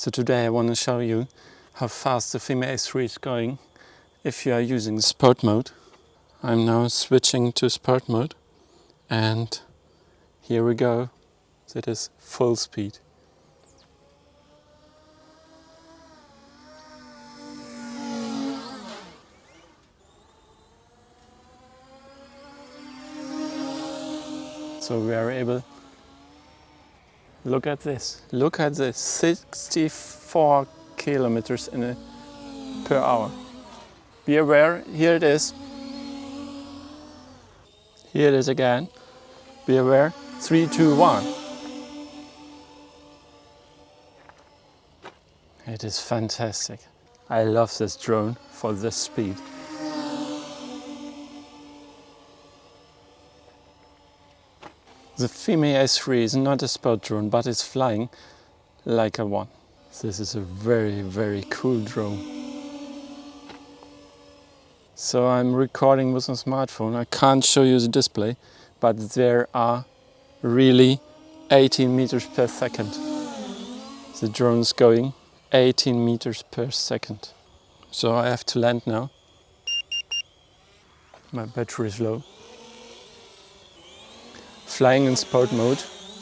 So today I want to show you how fast the FIMI A3 is going if you are using sport mode. I'm now switching to sport mode and here we go. That is full speed. So we are able Look at this. Look at this. 64 kilometers in a, per hour. Be aware, here it is. Here it is again. Be aware. Three, two, one. It is fantastic. I love this drone for this speed. The FIMI S3 is not a sport drone, but it's flying like a one. This is a very, very cool drone. So I'm recording with a smartphone. I can't show you the display, but there are really 18 meters per second. The drone's going 18 meters per second. So I have to land now. My battery is low flying in sport mode,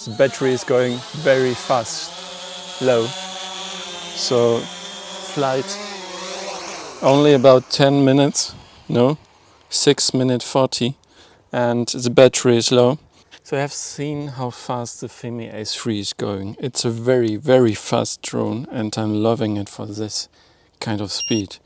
the battery is going very fast, low. So flight only about 10 minutes, no, 6 minute 40 and the battery is low. So I have seen how fast the FIMI A3 is going. It's a very, very fast drone and I'm loving it for this kind of speed.